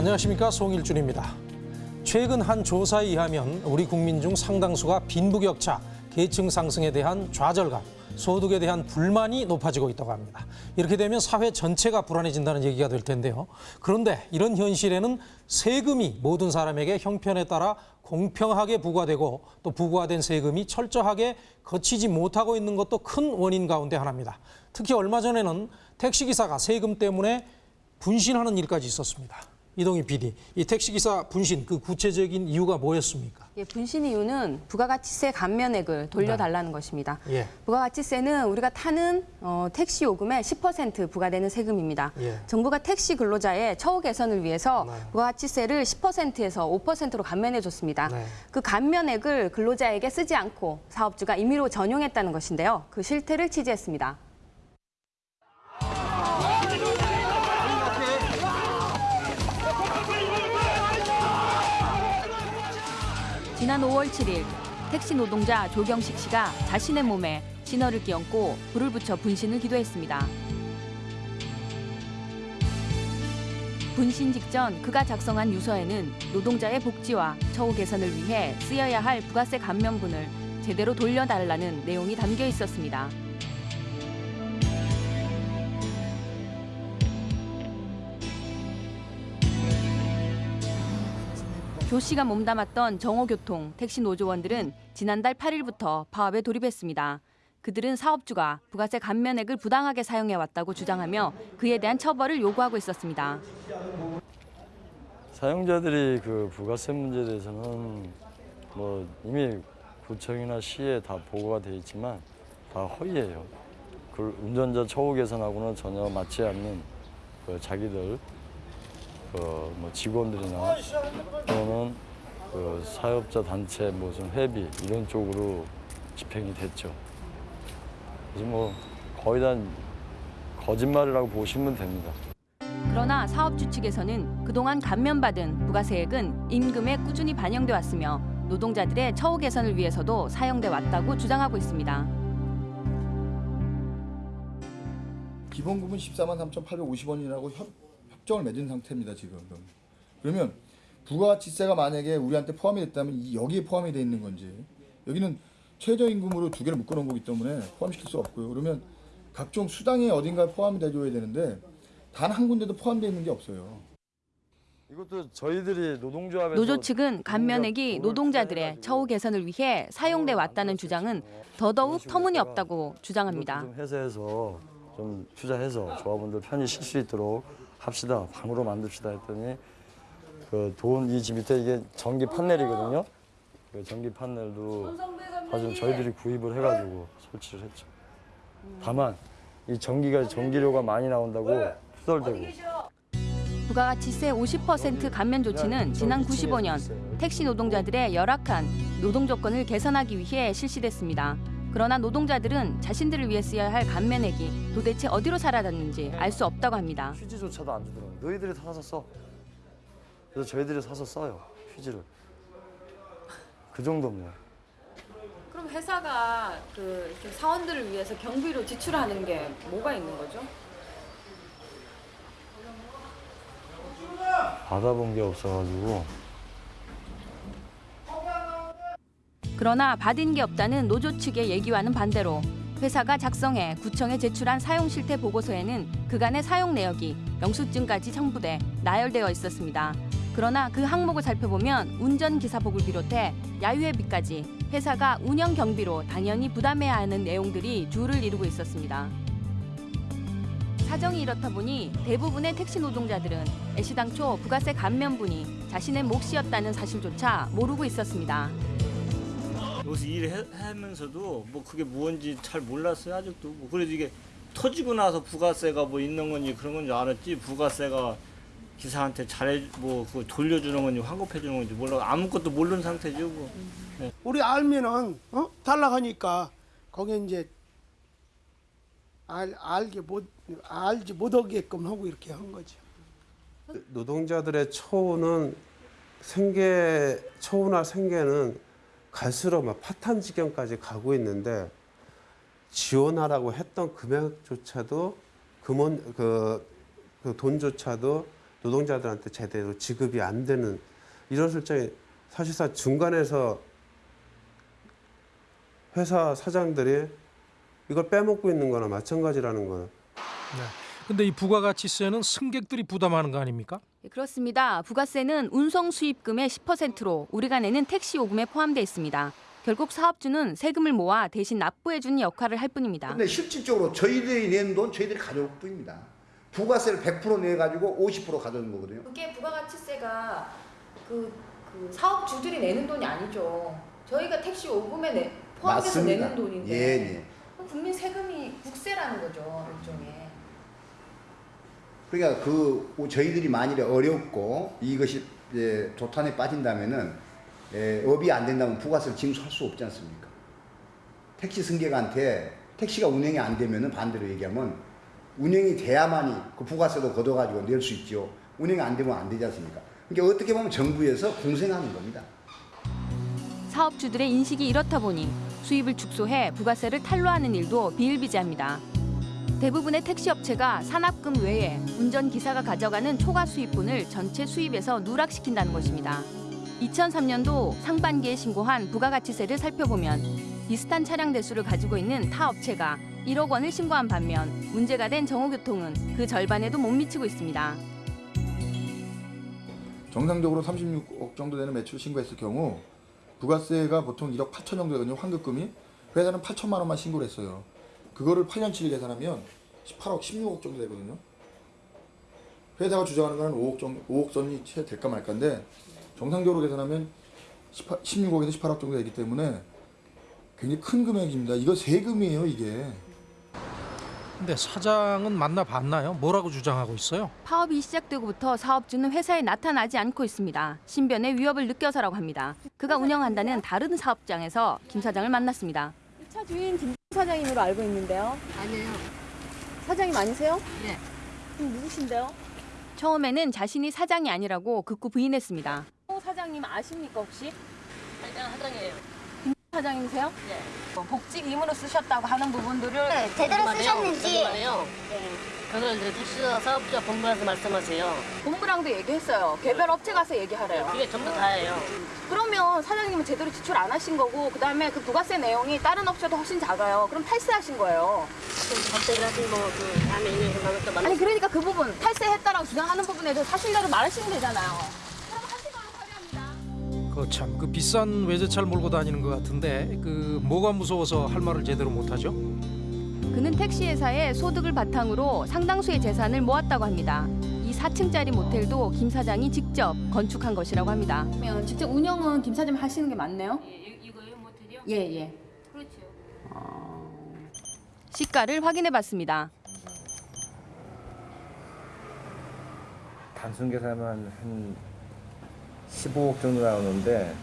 안녕하십니까 송일준입니다. 최근 한 조사에 의하면 우리 국민 중 상당수가 빈부격차, 계층 상승에 대한 좌절감, 소득에 대한 불만이 높아지고 있다고 합니다. 이렇게 되면 사회 전체가 불안해진다는 얘기가 될 텐데요. 그런데 이런 현실에는 세금이 모든 사람에게 형편에 따라 공평하게 부과되고 또 부과된 세금이 철저하게 거치지 못하고 있는 것도 큰 원인 가운데 하나입니다. 특히 얼마 전에는 택시기사가 세금 때문에 분신하는 일까지 있었습니다. 이동희 PD, 이 택시기사 분신 그 구체적인 이유가 뭐였습니까? 예, 분신 이유는 부가가치세 감면액을 돌려달라는 것입니다. 예. 부가가치세는 우리가 타는 어, 택시 요금의 10% 부과되는 세금입니다. 예. 정부가 택시 근로자의 처우 개선을 위해서 네. 부가가치세를 10%에서 5%로 감면해 줬습니다. 네. 그 감면액을 근로자에게 쓰지 않고 사업주가 임의로 전용했다는 것인데요. 그 실태를 취재했습니다. 지난 5월 7일 택시 노동자 조경식 씨가 자신의 몸에 신호를 끼얹고 불을 붙여 분신을 기도했습니다. 분신 직전 그가 작성한 유서에는 노동자의 복지와 처우 개선을 위해 쓰여야 할 부가세 감면분을 제대로 돌려달라는 내용이 담겨 있었습니다. 조 씨가 몸담았던 정호교통 택시 노조원들은 지난달 8일부터 파업에 돌입했습니다. 그들은 사업주가 부가세 감면액을 부당하게 사용해 왔다고 주장하며 그에 대한 처벌을 요구하고 있었습니다. 사용자들이 그 부가세 문제에 대해서는 뭐 이미 구청이나 시에 다 보고가 돼 있지만 다 허위예요. 그 운전자 처우 개선하고는 전혀 맞지 않는 그 자기들 그 뭐 직원들이나 또는 그 사업자 단체 무슨 회비 이런 쪽으로 집행이 됐죠. 그래서 뭐 거의 다 거짓말이라고 보시면 됩니다. 그러나 사업주 측에서는 그동안 감면받은 부가세액은 임금에 꾸준히 반영돼 왔으며 노동자들의 처우 개선을 위해서도 사용돼 왔다고 주장하고 있습니다. 기본급은 14만 3,850원이라고 협, 협정을 맺은 상태입니다 지금. 그러면 부가가치세가 만약에 우리한테 포함이 됐다면 이 여기에 포함이 돼 있는 건지 여기는 최저임금으로 두 개를 묶어놓은 거기 때문에 포함시킬 수 없고요. 그러면 각종 수당이 어딘가에 포함이 돼줘야 되는데 단 한 군데도 포함되어 있는 게 없어요. 이것도 저희들이 노동조합에서 노조 측은 감면액이 노동자들의 처우 개선을 위해 사용돼 왔다는 주장은 더더욱 터무니없다고 주장합니다. 좀 해소해서 좀 투자해서 조합원들 편히 쉴 수 있도록 합시다. 방으로 만듭시다 했더니 그 돈 이 집 밑에 이게 전기 판넬이거든요. 그 전기 판넬도 아주 저희들이 구입을 해가지고 설치를 했죠. 다만 이 전기가 전기료가 많이 나온다고 투덜대고 부가가치세 50% 감면 조치는 지난 95년 택시 노동자들의 열악한 노동 조건을 개선하기 위해 실시됐습니다. 그러나 노동자들은 자신들을 위해 쓰여야 할 감면액이 도대체 어디로 사라졌는지 알 수 없다고 합니다. 휴지조차도 안 주더라고요. 너희들이 사서 써. 그래서 저희들이 사서 써요. 휴지를. 그 정도입니다. 그럼 회사가 그 사원들을 위해서 경비로 지출하는 게 뭐가 있는 거죠? 받아본 게 없어가지고 그러나 받은 게 없다는 노조 측의 얘기와는 반대로 회사가 작성해 구청에 제출한 사용 실태 보고서에는 그간의 사용 내역이 영수증까지 첨부돼 나열되어 있었습니다. 그러나 그 항목을 살펴보면 운전 기사복을 비롯해 야유회비까지 회사가 운영 경비로 당연히 부담해야 하는 내용들이 줄을 이루고 있었습니다. 사정이 이렇다 보니 대부분의 택시 노동자들은 애시당초 부가세 감면분이 자신의 몫이었다는 사실조차 모르고 있었습니다. 여기서 일하면서도 뭐 그게 뭔지 잘 몰랐어요 아직도 뭐 그래도 이게 터지고 나서 부가세가 뭐 있는 건지 그런 건지 알았지 부가세가 기사한테 잘해 뭐 그거 돌려주는 건지 환급해 주는 건지 몰라 아무것도 모르는 상태죠 뭐. 우리 알면은 어? 달라하니까 거기 이제 알 알게 못 알지 못하게끔 하고 이렇게 한 거죠. 노동자들의 처우는 생계 처우나 생계는 갈수록 막 파탄 지경까지 가고 있는데 지원하라고 했던 금액조차도 금원 그, 그 돈조차도 노동자들한테 제대로 지급이 안 되는 이런 실정이 사실상 중간에서 회사 사장들이 이걸 빼먹고 있는 거나 마찬가지라는 거는 네. 근데 이 부가가치세는 승객들이 부담하는 거 아닙니까? 예, 그렇습니다. 부가세는 운송 수입금의 10%로 우리가 내는 택시 요금에 포함돼 있습니다. 결국 사업주는 세금을 모아 대신 납부해주는 역할을 할 뿐입니다. 근데 실질적으로 저희들이 낸 돈 저희들이 가져올 뿐입니다. 부가세를 100% 내가지고 50% 가져오는 거거든요. 그게 부가가치세가 그, 그 사업주들이 내는 돈이 아니죠. 저희가 택시 요금에 내, 포함해서 맞습니다. 내는 돈인데 예, 예. 국민 세금이 국세라는 거죠 일종의. 그러니까 그 저희들이 만일에 어렵고 이것이 이제 조탄에 빠진다면은 에, 업이 안 된다면 부가세를 징수할 수 없지 않습니까? 택시 승객한테 택시가 운행이 안 되면은 반대로 얘기하면 운행이 돼야만이 그 부가세도 걷어가지고 낼 수 있죠. 운행이 안 되면 안 되지 않습니까? 그러니까 어떻게 보면 정부에서 공생하는 겁니다. 사업주들의 인식이 이렇다 보니 수입을 축소해 부가세를 탄로하는 일도 비일비재합니다. 대부분의 택시업체가 산업금 외에 운전기사가 가져가는 초과 수입분을 전체 수입에서 누락시킨다는 것입니다. 2003년도 상반기에 신고한 부가가치세를 살펴보면 비슷한 차량 대수를 가지고 있는 타 업체가 1억 원을 신고한 반면 문제가 된 정호교통은 그 절반에도 못 미치고 있습니다. 정상적으로 36억 정도 되는 매출 신고했을 경우 부가세가 보통 1억 8천 정도 되거든요. 환급금이. 회사는 8천만 원만 신고를 했어요. 그거를 8년치를 계산하면 18억, 16억 정도 되거든요. 회사가 주장하는 거는 5억 정도, 5억 선이 채 될까 말까인데 정상적으로 계산하면 18, 16억에서 18억 정도 되기 때문에 굉장히 큰 금액입니다. 이거 세금이에요, 이게. 근데 사장은 만나봤나요? 뭐라고 주장하고 있어요? 파업이 시작되고부터 사업주는 회사에 나타나지 않고 있습니다. 신변의 위협을 느껴서라고 합니다. 그가 운영한다는 다른 사업장에서 김 사장을 만났습니다. 차 주인 김 사장님으로 알고 있는데요. 아니에요. 사장님 아니세요? 네. 그럼 누구신데요? 처음에는 자신이 사장이 아니라고 극구 부인했습니다. 호 사장님 아십니까 혹시? 일단 사장이에요. 사장님이세요? 네. 뭐 복직 임으로 쓰셨다고 하는 부분들을 네, 제대로 쓰셨는지. 말이에요. 그걸 이제 택시 사업자 본부에서 말씀하세요. 본부랑도 얘기했어요. 개별 업체 가서 얘기하래요. 그게 전부 다예요. 그러면 사장님은 제대로 지출 안 하신 거고 그다음에 그 부가세 내용이 다른 업체도 훨씬 작아요. 그럼 탈세하신 거예요. 갑자기 하신 뭐그 다음에 있는 생각을 또 아니 그러니까 그 부분 탈세했다라고 주장하는 부분에 대해서 사실대로 말하시면 되잖아요. 그참그 비싼 외제차를 몰고 다니는 것 같은데 그 뭐가 무서워서 할 말을 제대로 못하죠? 그는 택시 회사의 소득을 바탕으로 상당수의 재산을 모았다고 합니다. 이 4층짜리 모텔도 김 사장이 직접 건축한 것이라고 합니다. 그러면 직접 운영은 김 사장님 하시는 게 맞네요. 이거요 모텔이요? 예 예. 그렇죠. 시가를 확인해 봤습니다. 단순 계산하면 한 15억 정도 나오는데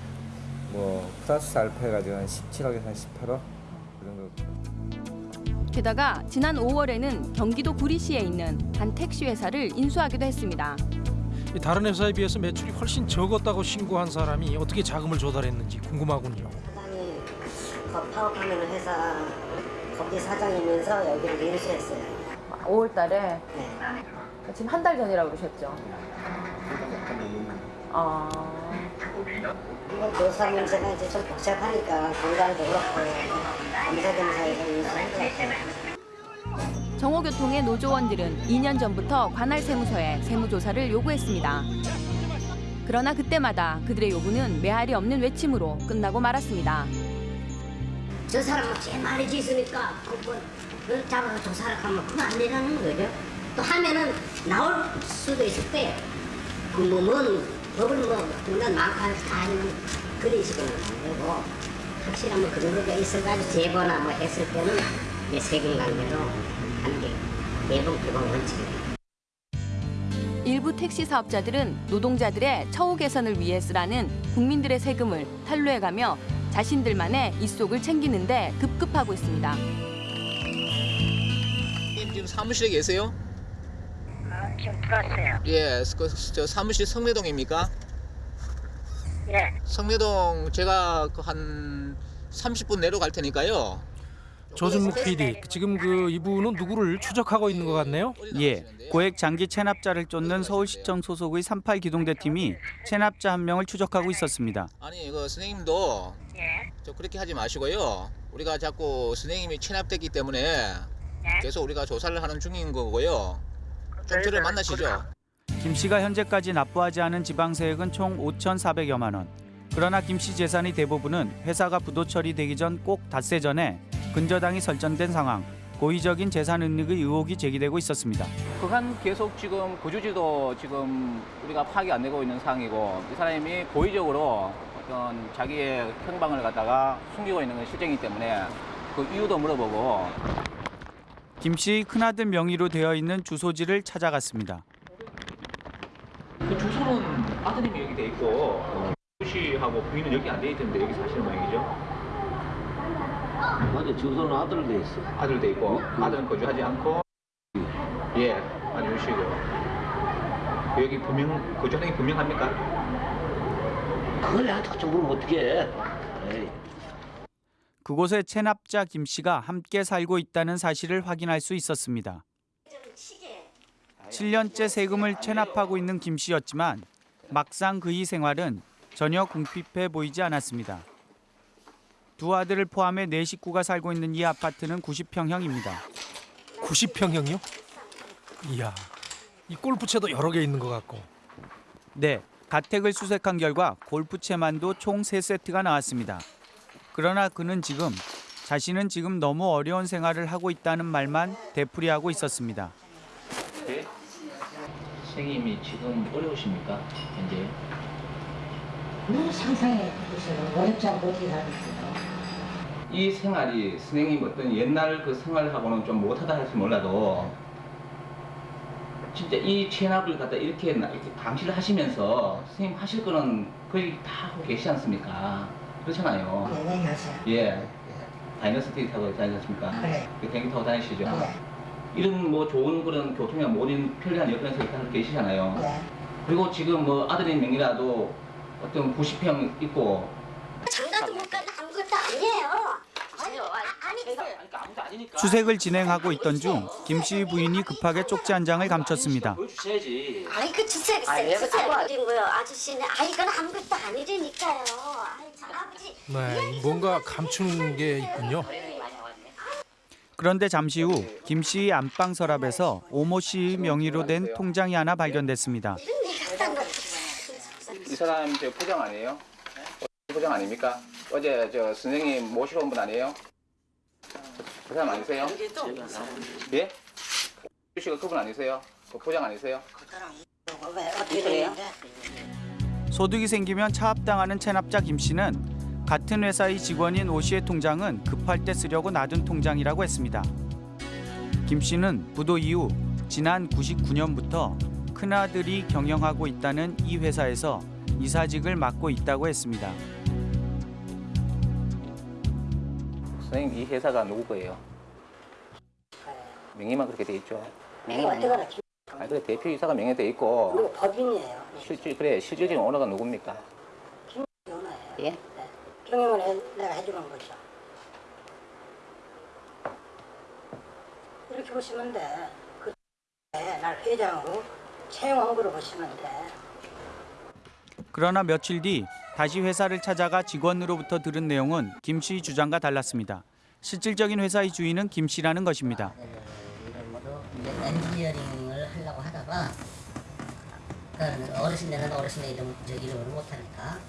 뭐 플러스 알파 해가지고 한 17억에서 한 18억 그 정도. 게다가 지난 5월에는 경기도 구리시에 있는 한 택시 회사를 인수하기도 했습니다. 이 다른 회사에 비해서 매출이 훨씬 적었다고 신고한 사람이 어떻게 자금을 조달했는지 궁금하군요. 사장이 그 파업하는 회사 거기 사장이면서 여기를 인수했어요. 5월 달에 네. 지금 한 달 전이라고 그러셨죠. 아. 이거 노사 문제가 이제 좀 복잡하니까 건강도 그렇고 검사검사에서 인수한. 정호교통의 노조원들은 2년 전부터 관할 세무서에 세무조사를 요구했습니다. 그러나 그때마다 그들의 요구는 메아리 없는 외침으로 끝나고 말았습니다. 저 사람은 제 말이 짓으니까 그걸 그걸 잡아서 조사를 하면 그거 안 되라는 거죠. 또 하면은 나올 수도 있을 거예요. 그뭐 뭔 법을 뭐 그런 많고 다 아니면 그런 식으로는 안 되고 확실한 뭐 그런 거가 있어가지고 제보나 뭐 했을 때는 내 세금 관계로 하는 게 매번 기본 원칙이에요. 일부 택시 사업자들은 노동자들의 처우 개선을 위해 쓰라는 국민들의 세금을 탈루해가며 자신들만의 입속을 챙기는데 급급하고 있습니다. 지금 사무실에 계세요? 아, 지금 들어왔어요. 예, 그, 저 사무실 성내동입니까? 예. 성내동 제가 그 한 30분 내려갈 테니까요. 조준묵 PD, 지금 그 이분은 누구를 추적하고 있는 것 같네요. 예, 고액 장기 체납자를 쫓는 서울시청 소속의 38 기동대 팀이 체납자 한 명을 추적하고 있었습니다. 아니 그 선생님도 저 그렇게 하지 마시고요. 우리가 자꾸 선생님이 체납됐기 때문에 계속 우리가 조사를 하는 중인 거고요. 좀 저를 만나시죠. 김 씨가 현재까지 납부하지 않은 지방세액은 총 5,400여만 원. 그러나 김 씨 재산의 대부분은 회사가 부도 처리되기 전 꼭 닷새 전에 근저당이 설정된 상황. 고의적인 재산 은닉의 의혹이 제기되고 있었습니다. 그간 계속 지금 구주지도 지금 우리가 파악이 안 되고 있는 상황이고 이 사람이 고의적으로 어떤 자기의 평방을 갖다가 숨기고 있는 건 실정이기 때문에 그 이유도 물어보고 김 씨의 큰아들 명의로 되어 있는 주소지를 찾아갔습니다. 그 주소는 아드님이 여기 돼 있고 씨하고 부인은 여기 안 돼 있던데 여기 사시는 모양이죠? 맞아 주소는 아들 돼 있어. 아들 돼 있고 아들은 거주하지 않고 예 아니 유씨고 여기 분명 거주하는 게 분명합니까? 그걸 나한테 좀 물으면. 에이. 그곳에 체납자 김 씨가 함께 살고 있다는 사실을 확인할 수 있었습니다. 7년째 세금을 체납하고 있는 김 씨였지만 막상 그의 생활은 전혀 궁핍해 보이지 않았습니다. 두 아들을 포함해 네 식구가 살고 있는 이 아파트는 90평형입니다. 90평형이요? 이야, 이 골프채도 여러 개 있는 것 같고. 네, 가택을 수색한 결과 골프채만도 총 3세트가 나왔습니다. 그러나 그는 지금 자신은 지금 너무 어려운 생활을 하고 있다는 말만 되풀이하고 있었습니다. 네? 선생님이 지금 어려우십니까 현재? 뭐 상상해 보세요. 어렵지 않고 어떻게 살겠어요. 이 생활이 선생님 어떤 옛날 그 생활하고는 좀 못하다 할지 몰라도 진짜 이 체납을 갖다 이렇게 나- 이렇게 감시를 하시면서 선생님 하실 거는 거의 다 하고 계시지 않습니까? 그렇잖아요. 네, 하세요. 예. 다이너스티 타고 다니지 않습니까? 네. 그 비행기 타고 다니시죠? 네. 이런 뭐 좋은 그런 교통이나 모든 편리한 여건에서 계시잖아요. 네. 그리고 지금 뭐 아드님 명의라도 어떤 90평 있고 장난도 못 가도 수색을 진행하고 있던 중 김씨 부인이 급하게 쪽지 한 장을 감췄습니다. 아니 그 주세요, 주세요, 주세요. 어린 거요, 아저씨는. 아 이건 아무것도. 아이 참 아버지. 네, 뭔가 감추는 게 있군요. 그런데 잠시 후 김 씨의 안방 서랍에서 오모 씨 명의로 된 통장이 하나 발견됐습니다. 이 사람 저 부장 아니에요? 부장 아닙니까? 어제 저 선생님 모시러 온분 아니에요? 그 사람 아니세요? 예? 유 씨가 그분 아니세요? 그 부장 아니세요? 왜 어떻게 돼요? 소득이 생기면 차압당하는 체납자 김 씨는 같은 회사의 직원인 오 씨의 통장은 급할 때 쓰려고 놔둔 통장이라고 했습니다. 김 씨는 부도 이후 지난 99년부터 큰아들이 경영하고 있다는 이 회사에서 이사직을 맡고 있다고 했습니다. 선생님 이 회사가 누구 거예요? 명의만 그렇게 돼 있죠. 내가 어떡하나 아 그래 대표 이사가 명예돼 있고 그리고 법인이에요. 실질 그래 실질적인 오너가 누굽니까? 예? 경영을 해, 내가 해주는 거죠. 이렇게 보시면 돼. 그, 날 회장으로 채용한 거로 보시면 돼. 그러나 며칠 뒤 다시 회사를 찾아가 직원으로부터 들은 내용은 김 씨 주장과 달랐습니다. 실질적인 회사의 주인은 김 씨라는 것입니다. 엔지니어링을 하려고 하다가 그러니까 어르신 되는 어르신의 이름 저 이름을 못하니까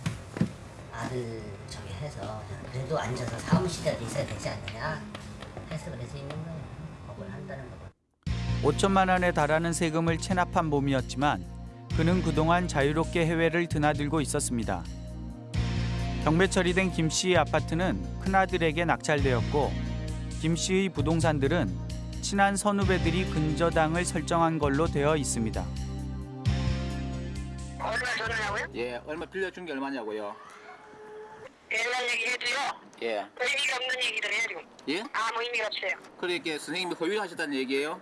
아들 저기 해서 그래도 앉아서 사무실이라도 있어야 되지 않느냐 해서 그래서 있는 거예요. 법을 한다는 거. 5천만 원에 달하는 세금을 체납한 몸이었지만 그는 그동안 자유롭게 해외를 드나들고 있었습니다. 경매 처리된 김 씨의 아파트는 큰아들에게 낙찰되었고 김 씨의 부동산들은 친한 선후배들이 근저당을 설정한 걸로 되어 있습니다. 예 얼마 빌려준 게 얼마냐고요? 옛날 얘기 해도요. 예. 의미가 없는 얘기들 해요 지금. 예? 아무 의미가 없어요. 그러니까 선생님이 허위를 하셨다는 얘기예요?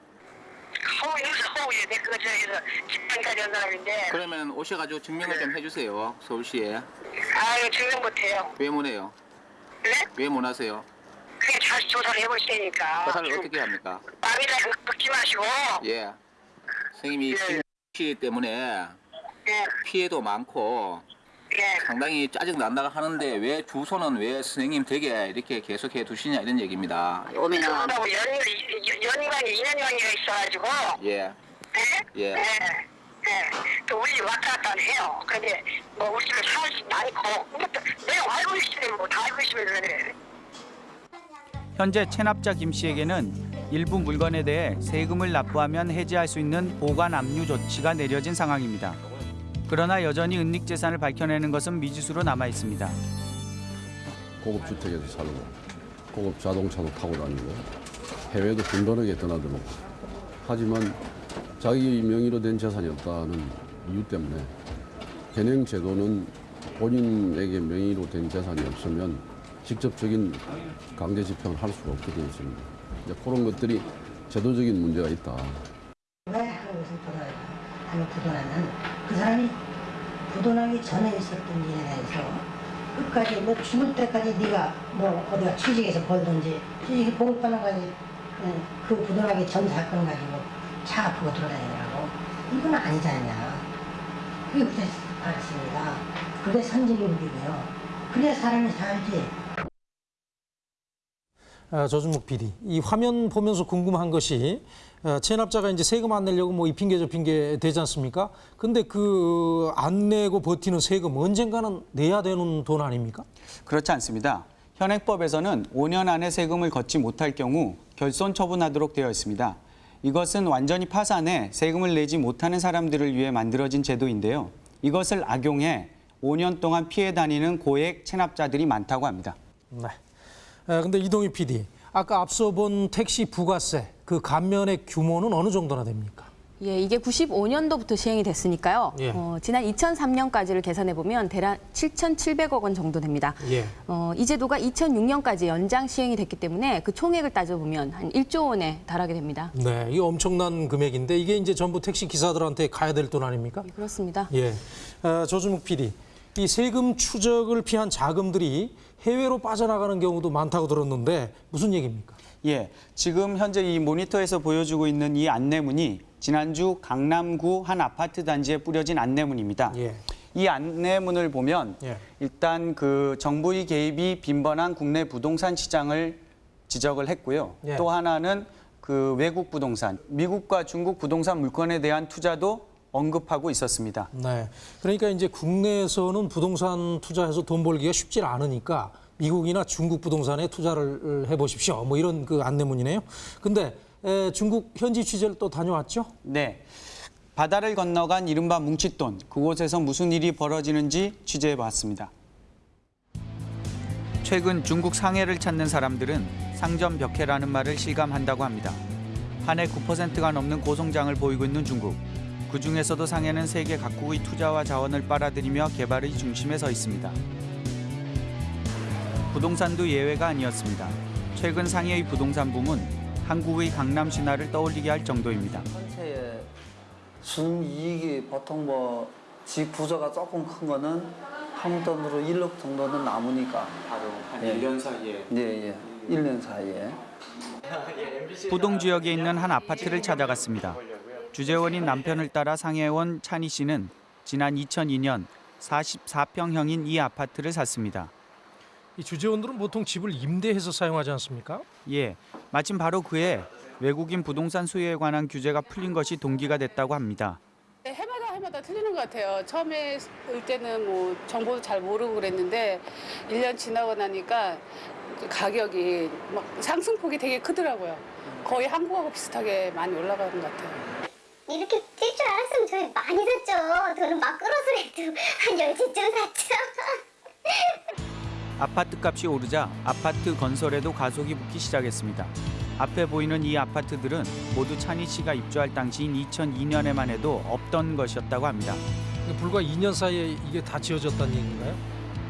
허위 무슨 허위에 내 그거 저기서 집안까지 한 사람인데. 그러면 오셔가지고 증명을 좀 해주세요 서울시에 아유 증명 못해요. 왜 못해요? 네? 왜 못하세요? 그게 자 다시 조사를 해볼 테니까. 조사를 어떻게 합니까? 마음이라 긁지 마시고. 예. 선생님이 지금 피해 때문에 피해도 많고 상당히 짜증 난다고 하는데 왜 주소는 왜 선생님 댁에 이렇게 계속해 두시냐 이런 얘기입니다. 오면은 그거하고 연, 연관이, 인연관계가 있어가지고. 예. 예. 네. 네. 또 우리 왔다 갔다 해요. 근데 뭐 우리 집에 사실 많고. 내가 알고 있으면 뭐다 알고 있으면 그래. 현재 체납자 김 씨에게는 일부 물건에 대해 세금을 납부하면 해지할 수 있는 보관 압류 조치가 내려진 상황입니다. 그러나 여전히 은닉 재산을 밝혀내는 것은 미지수로 남아 있습니다. 고급 주택에서 살고 고급 자동차도 타고 다니고 해외도 빈번하게 떠나들고 하지만 자기 명의로 된 재산이 없다는 이유 때문에 현행 제도는 본인에게 명의로 된 재산이 없으면 직접적인 강제 집행을 할 수가 없게 되어 있습니다. 이제 그런 것들이 제도적인 문제가 있다. 왜 한국에서 부도나가 하면 부도나는 그 사람이 부도나기 전에 있었던 일에 대해서 끝까지 뭐 죽을 때까지 네가 뭐 어디가 취직해서 벌든지 취직이 봉급받는까지. 그 부도나기 전 사건 가지고 차 아프고 돌아다니라고. 이건 아니지 않냐 그게 그때 알았습니다. 그게 선진국이고요. 그래야 사람이 살지 아, 조준목 PD, 이 화면 보면서 궁금한 것이 어, 체납자가 이제 세금 안 내려고 뭐 이 핑계 저 핑계 되지 않습니까? 근데 그 안 내고 버티는 세금 언젠가는 내야 되는 돈 아닙니까? 그렇지 않습니다. 현행법에서는 5년 안에 세금을 걷지 못할 경우 결손 처분하도록 되어 있습니다. 이것은 완전히 파산해 세금을 내지 못하는 사람들을 위해 만들어진 제도인데요. 이것을 악용해 5년 동안 피해 다니는 고액 체납자들이 많다고 합니다. 네. 아, 근데 이동희 PD, 아까 앞서 본 택시 부가세 그 감면의 규모는 어느 정도나 됩니까? 예, 이게 95년도부터 시행이 됐으니까요. 예. 어, 지난 2003년까지를 계산해 보면 대략 7,700억 원 정도 됩니다. 예. 어, 이 제도가 2006년까지 연장 시행이 됐기 때문에 그 총액을 따져 보면 한 1조 원에 달하게 됩니다. 네, 이게 엄청난 금액인데 이게 이제 전부 택시 기사들한테 가야 될 돈 아닙니까? 그렇습니다. 예. 어, 조주묵 PD, 이 세금 추적을 피한 자금들이 해외로 빠져나가는 경우도 많다고 들었는데 무슨 얘기입니까? 예, 지금 현재 이 모니터에서 보여주고 있는 이 안내문이 지난주 강남구 한 아파트 단지에 뿌려진 안내문입니다. 예. 이 안내문을 보면 예. 일단 그 정부의 개입이 빈번한 국내 부동산 시장을 지적을 했고요. 예. 또 하나는 그 외국 부동산, 미국과 중국 부동산 물건에 대한 투자도 언급하고 있었습니다. 네. 그러니까 이제 국내에서는 부동산 투자해서 돈 벌기가 쉽지 않으니까 미국이나 중국 부동산에 투자를 해보십시오. 뭐 이런 그 안내문이네요. 근데 에, 중국 현지 취재를 또 다녀왔죠? 네. 바다를 건너간 이른바 뭉칫돈, 그곳에서 무슨 일이 벌어지는지 취재해 봤습니다. 최근 중국 상해를 찾는 사람들은 상점 벽해라는 말을 실감한다고 합니다. 한 해 9%가 넘는 고성장을 보이고 있는 중국. 그 중에서도 상해는 세계 각국의 투자와 자원을 빨아들이며 개발의 중심에 서 있습니다. 부동산도 예외가 아니었습니다. 최근 상해의 부동산 붐은 한국의 강남 신화를 떠올리게 할 정도입니다. 전체의 순이익이 보통 뭐 집 부서가 조금 큰 거는 한 돈으로 1억 정도는 남으니까 바로 한 예. 1년 사이에 예, 예. 1년 사이에 부동 지역에 있는 한 아파트를 찾아갔습니다. 주재원인 남편을 따라 상해에 온 찬희 씨는 지난 2002년 44평형인 이 아파트를 샀습니다. 이 주재원들은 보통 집을 임대해서 사용하지 않습니까? 예, 마침 바로 그해 외국인 부동산 수요에 관한 규제가 풀린 것이 동기가 됐다고 합니다. 네, 해마다 해마다 틀리는 것 같아요. 처음에 올 때는 뭐 정보도 잘 모르고 그랬는데 1년 지나고 나니까 가격이 막 상승폭이 되게 크더라고요. 거의 한국하고 비슷하게 많이 올라가는 것 같아요. 이렇게 뛸줄 알았으면 저희 많이 샀죠. 저는 막 끌어서라도 한 열채쯤 샀죠. 아파트 값이 오르자 아파트 건설에도 가속이 붙기 시작했습니다. 앞에 보이는 이 아파트들은 모두 찬희 씨가 입주할 당시인 2002년에만 해도 없던 것이었다고 합니다. 불과 2년 사이에 이게 다 지어졌다는 얘기인가요?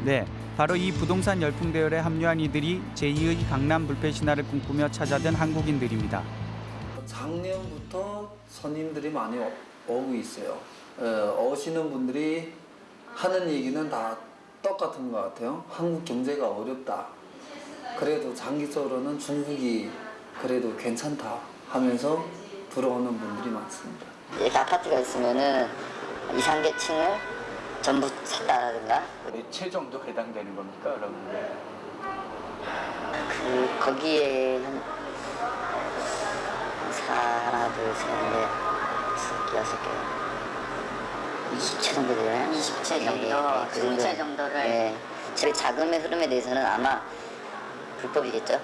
네, 바로 이 부동산 열풍 대열에 합류한 이들이 제2의 강남 불패 신화를 꿈꾸며 찾아든 한국인들입니다. 작년부터 손님들이 많이 오- 오고 있어요. 어, 오시는 분들이 하는 얘기는 다 똑같은 것 같아요. 한국 경제가 어렵다. 그래도 장기적으로는 중국이 그래도 괜찮다 하면서 들어오는 분들이 많습니다. 이렇게 아파트가 있으면은 이상계층을 전부 샀다라든가 몇채 정도 해당되는 겁니까, 그럼? 그 거기에 한 하나 둘셋넷 다섯 개 여섯 개 20채 정도 되나요? 20채 정도, 그 20채 정도를 네. 제 자금의 흐름에 대해서는 아마 불법이겠죠?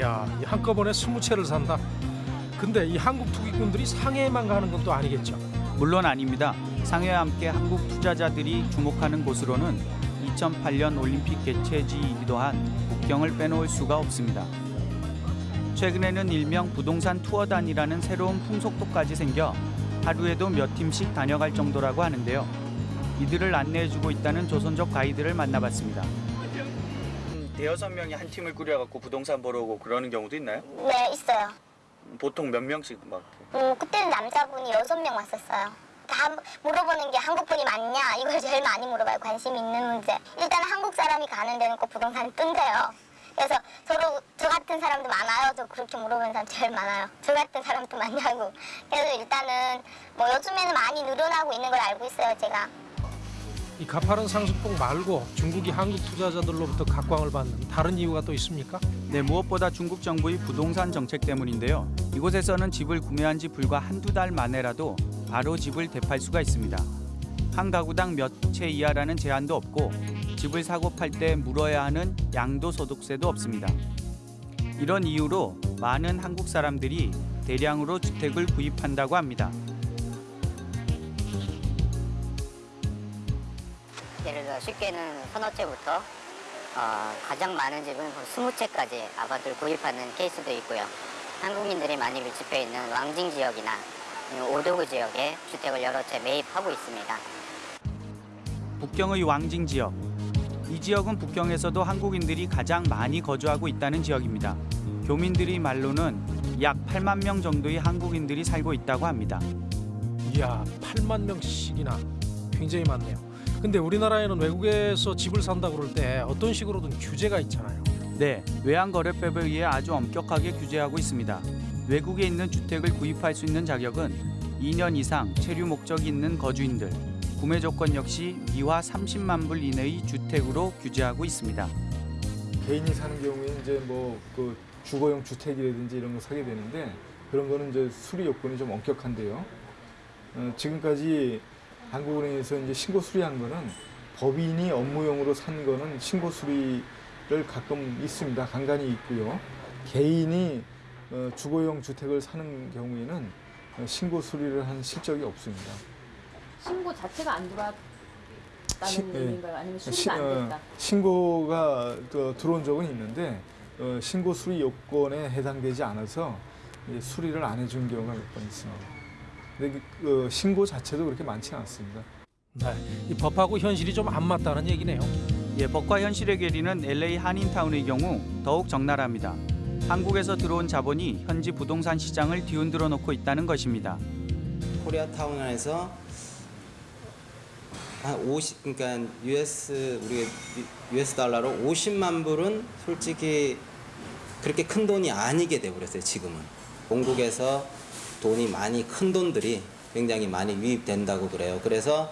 야, 이 한꺼번에 스무 채를 산다. 근데 이 한국 투기꾼들이 상해에만 가는 건 또 아니겠죠. 물론 아닙니다. 상해와 함께 한국 투자자들이 주목하는 곳으로는 2008년 올림픽 개최지이기도 한 북경을 빼놓을 수가 없습니다. 최근에는 일명 부동산 투어단이라는 새로운 풍속도까지 생겨 하루에도 몇 팀씩 다녀갈 정도라고 하는데요. 이들을 안내해주고 있다는 조선족 가이드를 만나봤습니다. 대여섯 명이 한 팀을 꾸려갖고 부동산 보러 오고 그러는 경우도 있나요? 네, 있어요. 보통 몇 명씩 막 음, 그때는 남자분이 여섯 명 왔었어요. 다 물어보는 게 한국 분이 맞냐 이걸 제일 많이 물어봐요. 관심 있는 문제. 일단 한국 사람이 가는 데는 꼭 부동산이 뜬대요. 그래서 서로 저 같은 사람도 많아요. 저 그렇게 물어보는 사람 제일 많아요. 저 같은 사람도 많냐고. 그래서 일단은 뭐 요즘에는 많이 늘어나고 있는 걸 알고 있어요. 제가. 이 가파른 상습복 말고 중국이 한국 투자자들로부터 각광을 받는 다른 이유가 또 있습니까? 네, 무엇보다 중국 정부의 부동산 정책 때문인데요. 이곳에서는 집을 구매한 지 불과 한두 달 만에라도 바로 집을 대팔 수가 있습니다. 한 가구당 몇 채 이하라는 제한도 없고 집을 사고 팔 때 물어야 하는 양도소득세도 없습니다. 이런 이유로 많은 한국 사람들이 대량으로 주택을 구입한다고 합니다. 예를 들어 쉽게는 서너 채부터 어, 가장 많은 집은 20채까지 아파트를 구입하는 케이스도 있고요. 한국인들이 많이 밀집해 있는 왕징 지역이나 오도구 지역에 주택을 여러 채 매입하고 있습니다. 북경의 왕징 지역. 이 지역은 북경에서도 한국인들이 가장 많이 거주하고 있다는 지역입니다. 교민들의 말로는 약 8만 명 정도의 한국인들이 살고 있다고 합니다. 이야, 8만 명씩이나 굉장히 많네요. 근데 우리나라에는 외국에서 집을 산다 그럴 때 어떤 식으로든 규제가 있잖아요. 네, 외환거래법에 의해 아주 엄격하게 규제하고 있습니다. 외국에 있는 주택을 구입할 수 있는 자격은 2년 이상 체류 목적이 있는 거주인들, 구매 조건 역시 미화 30만 불 이내의 주택으로 규제하고 있습니다. 개인이 사는 경우에 이제 뭐 그 주거용 주택이라든지 이런 거 사게 되는데 그런 거는 이제 수리 요건이 좀 엄격한데요. 어, 지금까지 한국은행에서 이제 신고 수리한 거는 법인이 업무용으로 산 거는 신고 수리를 가끔 있습니다. 간간히 있고요. 개인이 어, 주거용 주택을 사는 경우에는 어, 신고 수리를 한 실적이 없습니다. 신고 자체가 안 들어왔다는 신- 예. 의미인가요? 아니면 시- 수리가 안 어, 됐다? 신고가 그 들어온 적은 있는데 어, 신고 수리 요건에 해당되지 않아서 이제 수리를 안 해준 경우가 몇 번 있습니다. 근데 그, 어, 신고 자체도 그렇게 많지 않습니다. 네, 이 법하고 현실이 좀 안 맞다는 얘기네요. 예, 법과 현실의 괴리는 LA 한인타운의 경우 더욱 적나라합니다. 한국에서 들어온 자본이 현지 부동산 시장을 뒤흔들어 놓고 있다는 것입니다. 코리아타운에서 한 50, 그러니까 US 우리 US 달러로 50만 불은 솔직히 그렇게 큰 돈이 아니게 돼 버렸어요. 지금은 본국에서 돈이 많이 큰 돈들이 굉장히 많이 유입된다고 그래요. 그래서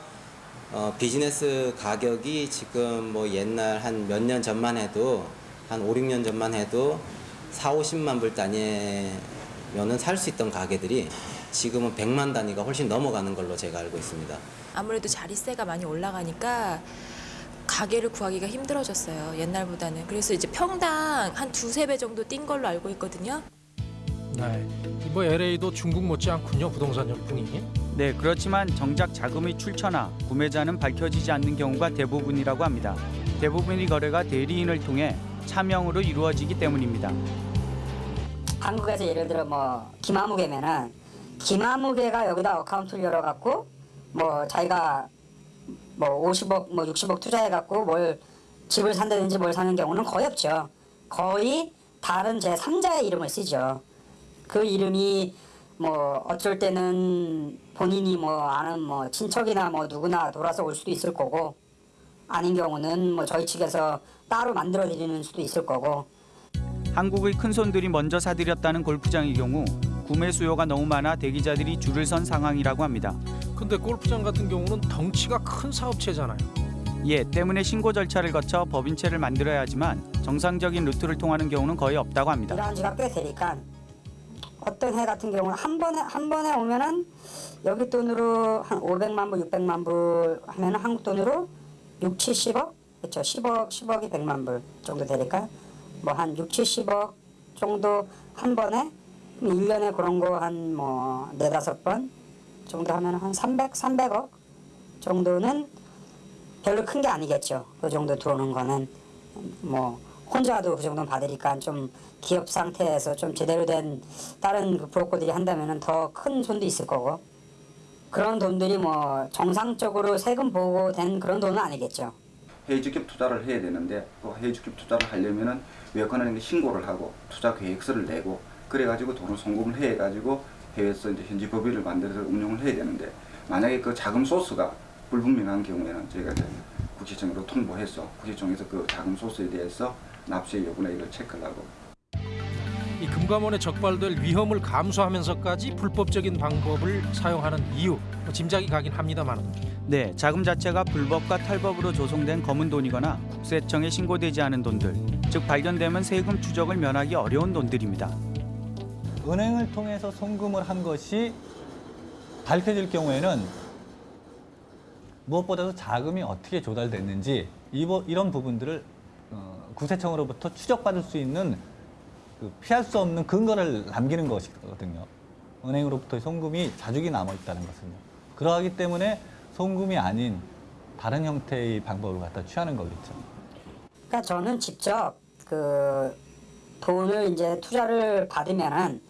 어, 비즈니스 가격이 지금 뭐 옛날 한 몇 년 전만 해도 한 5, 6년 전만 해도 4, 50만 불 단위면은 살 수 있던 가게들이 지금은 100만 단위가 훨씬 넘어가는 걸로 제가 알고 있습니다. 아무래도 자리세가 많이 올라가니까 가게를 구하기가 힘들어졌어요. 옛날보다는. 그래서 이제 평당 한 두세 배 정도 뛴 걸로 알고 있거든요. 네, 이뭐 LA도 중국 못지않군요 부동산 열풍이. 네, 그렇지만 정작 자금의 출처나 구매자는 밝혀지지 않는 경우가 대부분이라고 합니다. 대부분의 거래가 대리인을 통해 차명으로 이루어지기 때문입니다. 한국에서 예를 들어 뭐 김아무 개면은 김아무개가 여기다 어카운트를 열어갖고 뭐 자기가 뭐 50억 뭐 60억 투자해갖고 뭘 집을 산다든지 뭘 사는 경우는 거의 없죠. 거의 다른 제 3자의 이름을 쓰죠. 그 이름이 뭐 어쩔 때는 본인이 뭐 아는 뭐 친척이나 뭐 누구나 돌아서 올 수도 있을 거고 아닌 경우는 뭐 저희 측에서 따로 만들어 드리는 수도 있을 거고 한국의 큰손들이 먼저 사들였다는 골프장의 경우 구매 수요가 너무 많아 대기자들이 줄을 선 상황이라고 합니다. 근데 골프장 같은 경우는 덩치가 큰 사업체잖아요. 예, 때문에 신고 절차를 거쳐 법인체를 만들어야 하지만 정상적인 루트를 통하는 경우는 거의 없다고 합니다. 일하는 지가 꽤 되니까 어떤 해 같은 경우는 한 번에 한 번에 오면은 여기 돈으로 한 500만 불, 600만 불 하면은 한국 돈으로 6, 70억 그렇죠. 10억, 10억이 100만 불 정도 되니까 뭐 한 6, 70억 정도 한 번에 1년에 그런 거 한 뭐 네다섯 번 정도 하면 한 300, 300억 정도는 별로 큰 게 아니겠죠. 그 정도 들어오는 거는 뭐 혼자도 그 정도는 받으니까 좀 기업 상태에서 좀 제대로 된 다른 그 브로커들이 한다면은 더큰 손도 있을 거고 그런 돈들이 뭐 정상적으로 세금 보고 된 그런 돈은 아니겠죠. 해외 직접 투자를 해야 되는데 또 해외 직접 투자를 하려면은 외환은행에 신고를 하고 투자 계획서를 내고 그래가지고 돈을 송금을 해가지고 해외에서 이제 현지 법인을 만들어서 운영을 해야 되는데 만약에 그 자금 소스가 불분명한 경우에는 저희가 이제 국세청으로 통보해서 국세청에서 그 자금 소스에 대해서 납세 여부나 이걸 체크를 하고 이 금감원에 적발될 위험을 감수하면서까지 불법적인 방법을 사용하는 이유 뭐 짐작이 가긴 합니다만 네, 자금 자체가 불법과 탈법으로 조성된 검은 돈이거나 국세청에 신고되지 않은 돈들, 즉 발견되면 세금 추적을 면하기 어려운 돈들입니다. 은행을 통해서 송금을 한 것이 밝혀질 경우에는 무엇보다도 자금이 어떻게 조달됐는지 이런 부분들을 어, 구세청으로부터 추적받을 수 있는 그 피할 수 없는 근거를 남기는 것이거든요. 은행으로부터 송금이 자죽이 남아 있다는 것은요. 그러하기 때문에 송금이 아닌 다른 형태의 방법을 갖다 취하는 거겠죠. 그러니까 저는 직접 그 돈을 이제 투자를 받으면은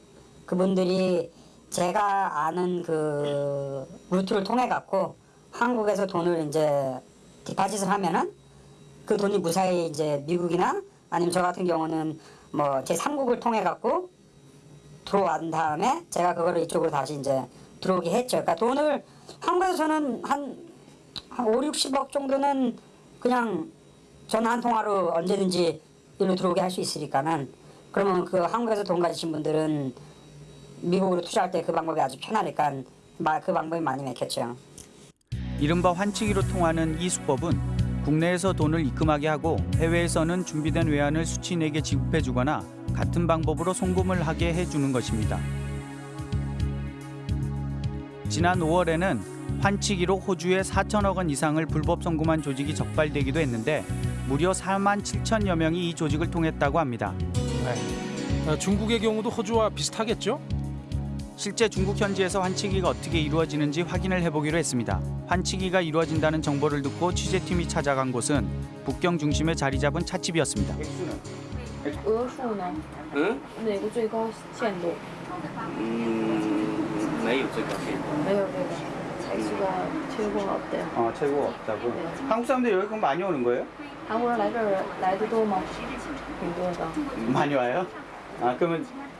그분들이 제가 아는 그 루트를 통해 갖고 한국에서 돈을 이제 디파짓을 하면은 그 돈이 무사히 이제 미국이나 아니면 저 같은 경우는 뭐 제 3국을 통해 갖고 들어온 다음에 제가 그거를 이쪽으로 다시 이제 들어오게 했죠. 그러니까 돈을 한국에서 저는 한, 한 5, 60억 정도는 그냥 전화 한 통화로 언제든지 일로 들어오게 할 수 있으니까는 그러면 그 한국에서 돈 가지신 분들은 미국으로 투자할 때 그 방법이 아주 편하니까 마- 그 방법이 많이 맥혔죠. 이른바 환치기로 통하는 이 수법은 국내에서 돈을 입금하게 하고 해외에서는 준비된 외환을 수취인에게 지급해 주거나 같은 방법으로 송금을 하게 해주는 것입니다. 지난 5월에는 환치기로 호주에 4천억 원 이상을 불법 송금한 조직이 적발되기도 했는데 무려 4만 7천여 명이 이 조직을 통했다고 합니다. 어, 중국의 경우도 호주와 비슷하겠죠? 실제 중국 현지에서 환치기가 어떻게 이루어지는지 확인을 해보기로 했습니다. 환치기가 이루어진다는 정보를 듣고 취재팀이 찾아간 곳은 북경 중심에 자리 잡은 찻집이었습니다. 额数呢？嗯哪个最高限度？嗯，没有最高限度。没有这个才최고가 없대요. 어, 최고가 없다고. 한국 사람들 여기 그럼 많이 오는 거예요? 韩国人来这儿来的多吗？挺多的。 많이 와요? 아 그러면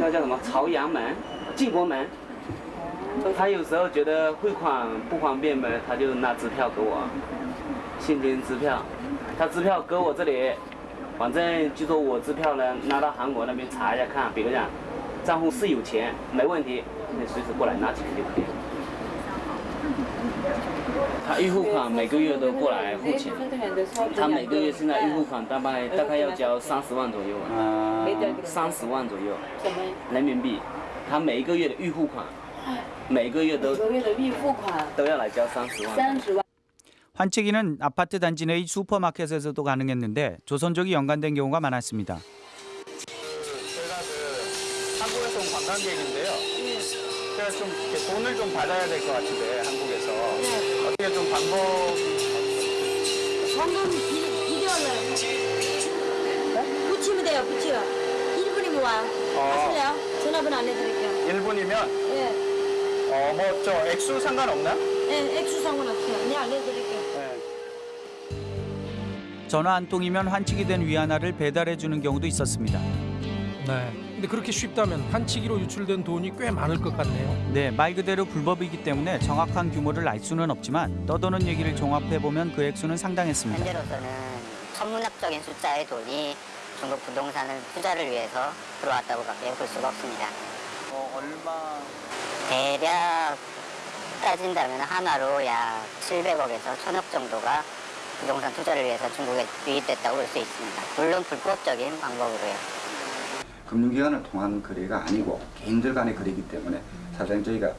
那叫什么朝阳门、建国门。他有时候觉得汇款不方便呗，他就拿支票给我，现金支票。他支票搁我这里，反正就说我支票呢拿到韩国那边查一下看，比如讲账户是有钱，没问题，你随时过来拿钱就可以了。 他预付款每个月都过来付钱，他每个月现在预付款大概大概要交三十万左右啊，三十万左右人民币，他每一个月的预付款，每个月都每个月的预付款都要来交三十万。三十万。 환치기는 아파트 단지 내의 슈퍼마켓에서도 가능했는데 조선족이 연관된 경우가 많았습니다. 제가 그 한국에서 온 관광객인데요. 제가 좀 이렇게 돈을 좀 받아야 될 것 같은데 한국에서 어떻게 좀 방법 정금 비- 비디오를 붙이면 돼요, 붙여. 1분이면 와요. 하실래요? 전화번호 알려드릴게요. 1분이면 예, 어뭐 저 액수 상관없나? 예, 액수 상관없어요. 네, 알려드릴게요. 전화 한 통이면 환치기 된 위안화를 배달해 주는 경우도 있었습니다. 네. 근데 그렇게 쉽다면 한치기로 유출된 돈이 꽤 많을 것 같네요. 네, 말 그대로 불법이기 때문에 정확한 규모를 알 수는 없지만 떠도는 얘기를 종합해 보면 그 액수는 상당했습니다. 현재로서는 천문학적인 숫자의 돈이 중국 부동산을 투자를 위해서 들어왔다고 밖에 볼 수가 없습니다. 얼마? 대략 따진다면 하나로 약 700억에서 1000억 정도가 부동산 투자를 위해서 중국에 유입됐다고 볼 수 있습니다. 물론 불법적인 방법으로요. 금융기관을 통한 거래가 아니고 개인들 간의 거래이기 때문에 사실상 저희가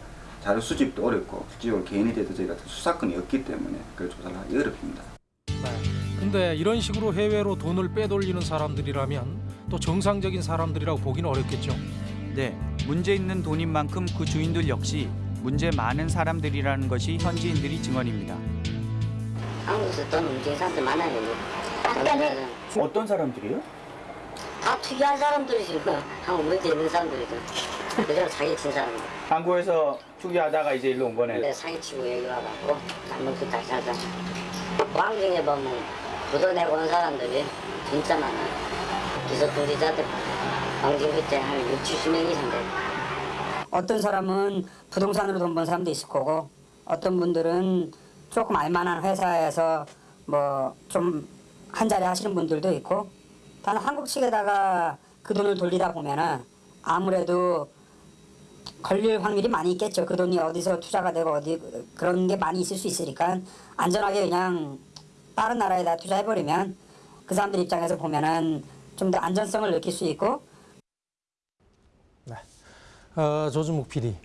자료 수집도 어렵고 실질적으로 개인에 대해서 저희가 수사권이 없기 때문에 그걸 조사를 하기 어렵습니다. 근데 이런 식으로 해외로 돈을 빼돌리는 사람들이라면 또 정상적인 사람들이라고 보기는 어렵겠죠. 네, 문제 있는 돈인 만큼 그 주인들 역시 문제 많은 사람들이라는 것이 현지인들이 증언입니다. 한국에서 돈 움직이는 사람들 많아요. 어떤 사람들이요? 다 투기한 사람들이지 뭐. 한국 문제 있는 사람들이죠. 그대로 사기친 사람들. 한국에서 투기하다가 이제 일로 온 거네. 근데 사기치고 여기 와갖고 잘못도 다시 하자. 왕중에 보면 부도 내고 온 사람들이 진짜 많아요. 기소통지자들 왕중 그때 한 6, 70명 이상 돼요. 어떤 사람은 부동산으로 돈 번 사람도 있을 거고 어떤 분들은 조금 알만한 회사에서 뭐 좀 한 자리 하시는 분들도 있고 단 한국 측에다가 그 돈을 돌리다 보면은 아무래도 걸릴 확률이 많이 있겠죠. 그 돈이 어디서 투자가 되고 어디 그런 게 많이 있을 수 있으니까 안전하게 그냥 다른 나라에다 투자해버리면 그 사람들 입장에서 보면은 좀 더 안전성을 느낄 수 있고 어, 조준묵 PD.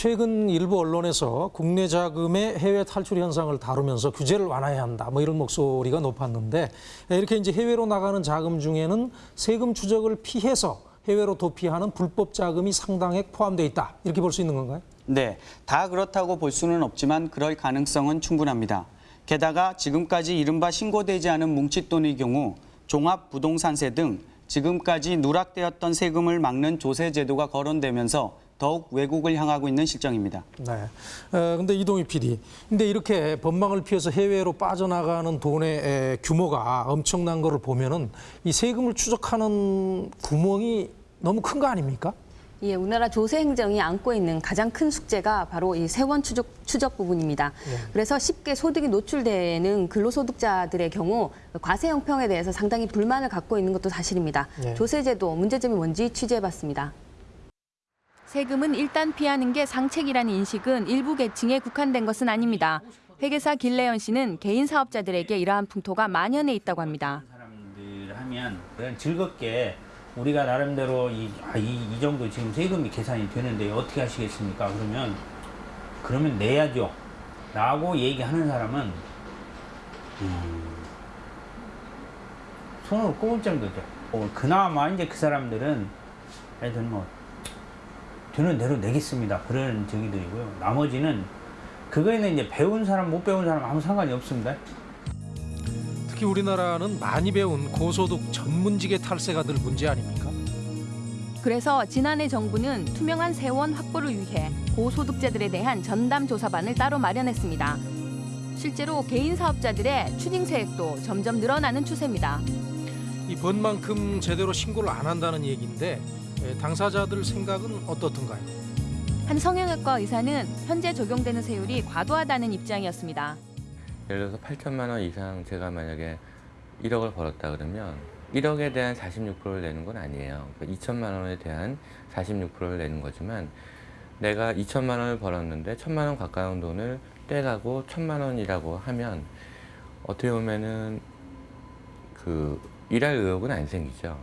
최근 일부 언론에서 국내 자금의 해외 탈출 현상을 다루면서 규제를 완화해야 한다. 뭐 이런 목소리가 높았는데 이렇게 이제 해외로 나가는 자금 중에는 세금 추적을 피해서 해외로 도피하는 불법 자금이 상당액 포함되어 있다. 이렇게 볼 수 있는 건가요? 네, 다 그렇다고 볼 수는 없지만 그럴 가능성은 충분합니다. 게다가 지금까지 이른바 신고되지 않은 뭉칫돈의 경우 종합부동산세 등 지금까지 누락되었던 세금을 막는 조세 제도가 거론되면서 더욱 외국을 향하고 있는 실정입니다. 네. 어, 근데 이동희 PD. 근데 이렇게 법망을 피해서 해외로 빠져나가는 돈의 에, 규모가 엄청난 거를 보면은 이 세금을 추적하는 구멍이 너무 큰 거 아닙니까? 예, 우리나라 조세 행정이 안고 있는 가장 큰 숙제가 바로 이 세원 추적, 추적 부분입니다. 그래서 쉽게 소득이 노출되는 근로소득자들의 경우 과세 형평에 대해서 상당히 불만을 갖고 있는 것도 사실입니다. 네. 조세제도 문제점이 뭔지 취재해봤습니다. 세금은 일단 피하는 게 상책이라는 인식은 일부 계층에 국한된 것은 아닙니다. 회계사 길래연 씨는 개인 사업자들에게 이러한 풍토가 만연해 있다고 합니다. 사람들 하면 그냥 즐겁게 우리가 나름대로 이, 아, 이, 이 정도 지금 세금이 계산이 되는데 어떻게 하시겠습니까? 그러면 그러면 내야죠. 라고 얘기하는 사람은 음, 손을 꼽을 정도죠. 어, 그나마 이제 그 사람들은 하여튼 뭐 되는 대로 내겠습니다. 그런 저기들이고요. 나머지는 그거에는 이제 배운 사람 못 배운 사람 아무 상관이 없습니다. 특히 우리나라는 많이 배운 고소득 전문직의 탈세가 늘 문제 아닙니까? 그래서 지난해 정부는 투명한 세원 확보를 위해 고소득자들에 대한 전담 조사반을 따로 마련했습니다. 실제로 개인 사업자들의 추징세액도 점점 늘어나는 추세입니다. 이 번만큼 제대로 신고를 안 한다는 얘기인데 에, 당사자들 생각은 어떻던가요? 한 성형외과 의사는 현재 적용되는 세율이 과도하다는 입장이었습니다. 예를 들어서 8천만 원 이상 제가 만약에 1억을 벌었다 그러면 1억에 대한 46%를 내는 건 아니에요. 그러니까 2천만 원에 대한 46%를 내는 거지만 내가 2천만 원을 벌었는데 1천만 원 가까운 돈을 떼가고 1천만 원이라고 하면 어떻게 보면은 그 일할 의욕은 안 생기죠.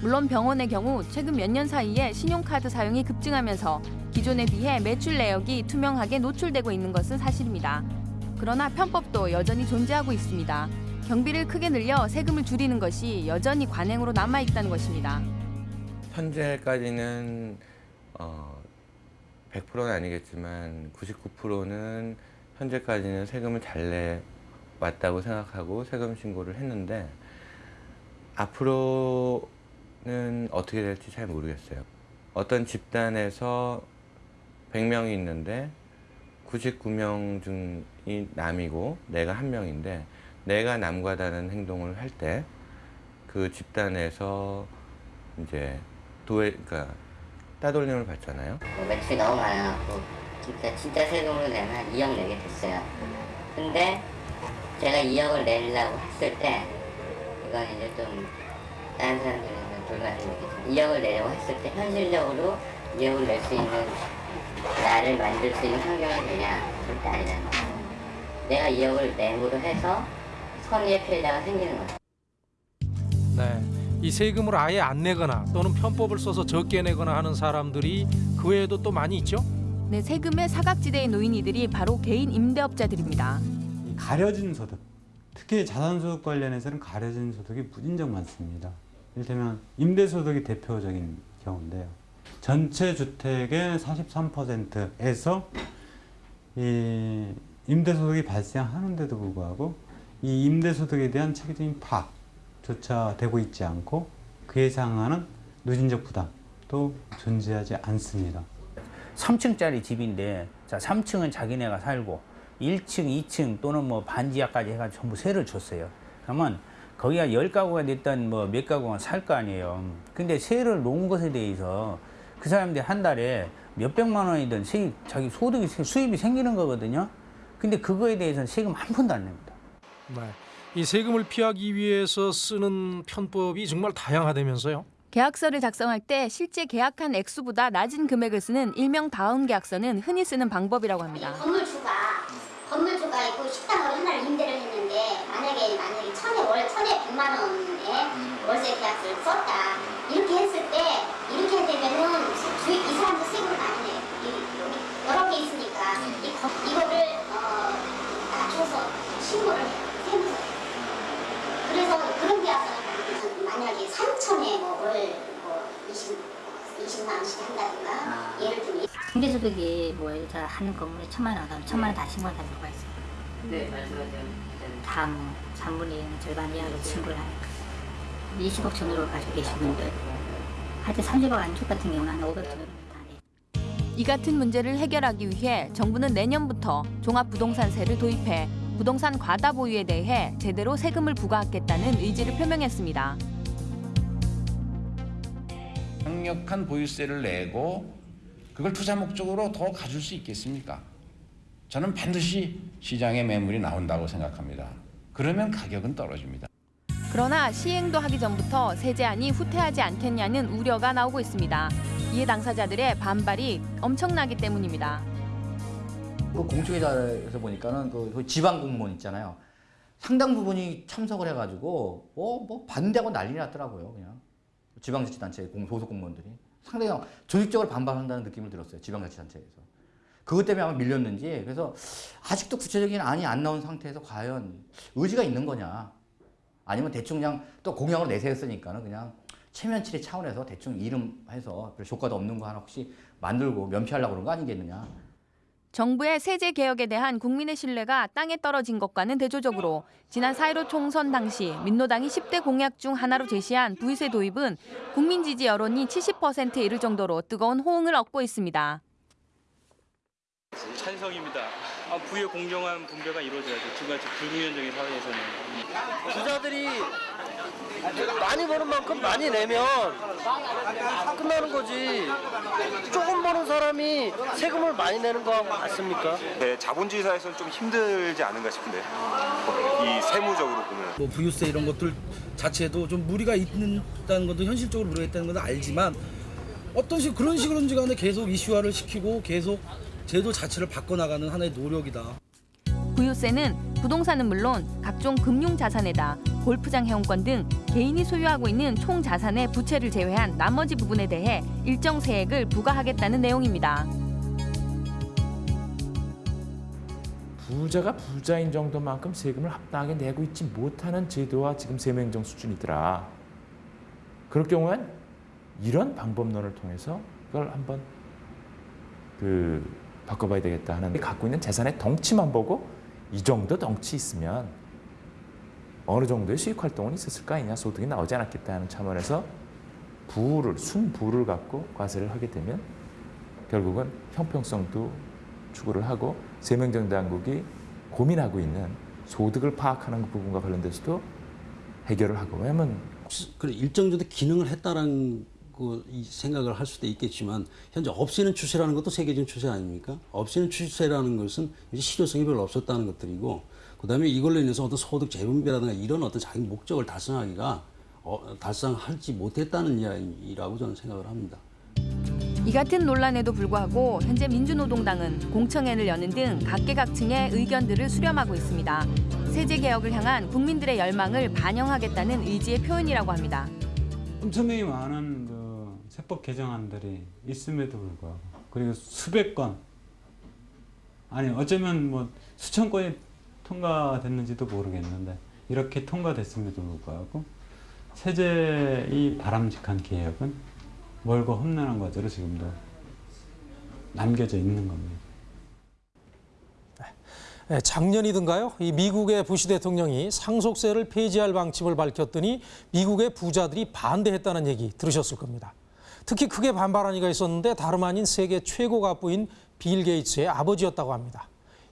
물론 병원의 경우 최근 몇 년 사이에 신용카드 사용이 급증하면서 기존에 비해 매출 내역이 투명하게 노출되고 있는 것은 사실입니다. 그러나 편법도 여전히 존재하고 있습니다. 경비를 크게 늘려 세금을 줄이는 것이 여전히 관행으로 남아 있다는 것입니다. 현재까지는 어 100%는 아니겠지만 99%는 현재까지는 세금을 잘 왔다고 생각하고 세금 신고를 했는데 앞으로 는 어떻게 될지 잘 모르겠어요. 어떤 집단에서 100명이 있는데 99명 중이 남이고 내가 한 명인데 내가 남과 다른 행동을 할 때 그 집단에서 이제 도에 그러니까 따돌림을 받잖아요. 뭐 매출이 너무 많아갖고 진짜 진짜 세금으로 내면 한 2억 내게 됐어요. 근데 제가 2억을 내려고 했을 때 이건 이제 좀 다른 사람들은 불가능이겠지만 2억을 내려고 했을 때 현실적으로 2억을 낼 수 있는 나를 만들 수 있는 환경이 되냐 절대 아니잖아. 내가 2억을 낸으로 해서 선의의 피해자가 생기는 거야. 네. 이 세금을 아예 안 내거나 또는 편법을 써서 적게 내거나 하는 사람들이 그 외에도 또 많이 있죠. 네, 세금의 사각지대에 놓인 이들이 바로 개인 임대업자들입니다. 가려진 소득, 특히 자산소득 관련해서는 가려진 소득이 무진장 많습니다. 이를테면 임대소득이 대표적인 경우인데요. 전체 주택의 43%에서 이 임대소득이 발생하는데도 불구하고 이 임대소득에 대한 체계적인 파악조차 되고 있지 않고 그에 해당하는 누진적 부담도 존재하지 않습니다. 3층짜리 집인데 자 3층은 자기네가 살고 1층, 2층 또는 뭐 반지하까지 해가지고 전부 세를 줬어요. 그러면 거기가 10가구가 됐든 뭐몇 가구가 살 거 아니에요. 근데 세를 놓은 것에 대해서 그 사람들이 한 달에 몇백만 원이든 세입, 자기 소득이 세- 수입이 생기는 거거든요. 근데 그거에 대해서는 세금 한 푼도 안 냅니다. 네. 이 세금을 피하기 위해서 쓰는 편법이 정말 다양하다면서요. 계약서를 작성할 때 실제 계약한 액수보다 낮은 금액을 쓰는 일명 다운 계약서는 흔히 쓰는 방법이라고 합니다. 건물 주가 건물 주가 있고 식당을 하나를 임대 3만 원에 월세 계약서를 썼다. 이렇게 했을 때 이렇게 되면은 주, 이 사람도 세금을 많이 내. 여러 개 있으니까 이, 이거를 어, 낮춰서 신고를 해요. 그래서 그런 계약서는 만약에 3천에 뭐월 뭐 20, 20만 뭐 원씩 한다든가 아. 예를 들면 중개소득이 뭐 하는 건물에 천만 원, 천만 원 다시 신고한다는 거가 있어요. 네, 말씀하세요. 3분의 1, 절반 이하로 신고를 하니까 20억 전후로 가지고 계신 분들 하여튼 30억 안쪽 같은 경우는 한 500 전후로 이 같은 문제를 해결하기 위해 정부는 내년부터 종합부동산세를 도입해 부동산 과다 보유에 대해 제대로 세금을 부과하겠다는 의지를 표명했습니다. 강력한 보유세를 내고 그걸 투자 목적으로 더 가줄 수 있겠습니까? 저는 반드시 시장에 매물이 나온다고 생각합니다. 그러면 가격은 떨어집니다. 그러나 시행도 하기 전부터 세제안이 후퇴하지 않겠냐는 우려가 나오고 있습니다. 이에 당사자들의 반발이 엄청나기 때문입니다. 그 공청회에서 보니까는 그 지방 공무원 있잖아요. 상당 부분이 참석을 해가지고 뭐뭐 반대하고 난리 났더라고요. 그냥 지방자치단체 공- 소속 공무원들이 상당히 조직적으로 반발한다는 느낌을 들었어요. 지방자치단체에서. 그것 때문에 아마 밀렸는지. 그래서 아직도 구체적인 안이 안 나온 상태에서 과연 의지가 있는 거냐. 아니면 대충 그냥 또 공약으로 내세웠으니까는 그냥 체면치레 차원에서 대충 이름 해서 별 효과도 없는 거 하나 혹시 만들고 면피하려고 그런 거 아니겠느냐. 정부의 세제 개혁에 대한 국민의 신뢰가 땅에 떨어진 것과는 대조적으로 지난 4.15 총선 당시 민노당이 10대 공약 중 하나로 제시한 부의세 도입은 국민 지지 여론이 70%에 이를 정도로 뜨거운 호응을 얻고 있습니다. 찬성입니다. 아, 부의 공정한 분배가 이루어져야죠. 지금같이 불공정적인 사회에서는. 부자들이 많이 버는 만큼 많이 내면 끝나는 거지. 조금 버는 사람이 세금을 많이 내는 거 맞습니까? 네, 자본주의 사회에서는 좀 힘들지 않은가 싶은데 이 세무적으로 보면 뭐 부유세 이런 것들 자체도 좀 무리가 있다는 것도 현실적으로 무리가 있다는 것은 알지만 어떤 식 그런 식으로든지 간에 계속 이슈화를 시키고 계속 제도 자체를 바꿔나가는 하나의 노력이다. 부유세는 부동산은 물론 각종 금융 자산에다 골프장 회원권 등 개인이 소유하고 있는 총 자산의 부채를 제외한 나머지 부분에 대해 일정 세액을 부과하겠다는 내용입니다. 부자가 부자인 정도만큼 세금을 합당하게 내고 있지 못하는 제도와 지금 세무행정 수준이더라. 그럴 경우엔 이런 방법론을 통해서 그걸 한번 그 바꿔봐야 되겠다 하는 갖고 있는 재산의 덩치만 보고 이 정도 덩치 있으면 어느 정도의 수익 활동은 있었을 거 아니냐 소득이 나오지 않았겠다 하는 차원에서 부를 순부를 갖고 과세를 하게 되면 결국은 형평성도 추구를 하고 세명정당국이 고민하고 있는 소득을 파악하는 그 부분과 관련돼서도 해결을 하고 왜냐면 그래 일정 정도 기능을 했다라는 생각을 할 수도 있겠지만 현재 없애는 추세라는 것도 세계적인 추세 아닙니까? 없애는 추세라는 것은 이제 실효성이 별로 없었다는 것들이고 그다음에 이걸로 인해서 어떤 소득 재분배라든가 이런 어떤 자기 목적을 달성하기가 어, 달성하지 못했다는 이야기라고 저는 생각을 합니다. 이 같은 논란에도 불구하고 현재 민주노동당은 공청회를 여는 등 각계각층의 의견들을 수렴하고 있습니다. 세제 개혁을 향한 국민들의 열망을 반영하겠다는 의지의 표현이라고 합니다. 엄청나게 많은 그 세법 개정안들이 있음에도 불구하고 그리고 수백 건 아니 어쩌면 뭐 수천 건이 통과됐는지도 모르겠는데 이렇게 통과됐음에도 불구하고 세제의 바람직한 개혁은 멀고 험난한 과제로 지금도 남겨져 있는 겁니다. 네, 작년이든가요? 이 미국의 부시 대통령이 상속세를 폐지할 방침을 밝혔더니 미국의 부자들이 반대했다는 얘기 들으셨을 겁니다. 특히 크게 반발한 이가 있었는데 다름 아닌 세계 최고 갑부인 빌 게이츠의 아버지였다고 합니다.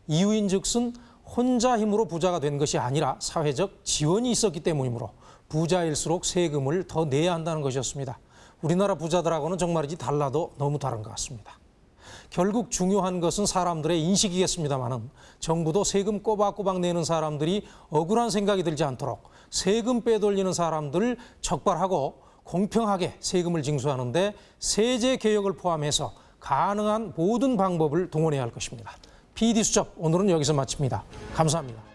이유인 즉슨 혼자 힘으로 부자가 된 것이 아니라 사회적 지원이 있었기 때문이므로 부자일수록 세금을 더 내야 한다는 것이었습니다. 우리나라 부자들하고는 정말이지 달라도 너무 다른 것 같습니다. 결국 중요한 것은 사람들의 인식이겠습니다만은 정부도 세금 꼬박꼬박 내는 사람들이 억울한 생각이 들지 않도록 세금 빼돌리는 사람들을 적발하고 공평하게 세금을 징수하는데 세제 개혁을 포함해서 가능한 모든 방법을 동원해야 할 것입니다. PD 수첩 오늘은 여기서 마칩니다. 감사합니다.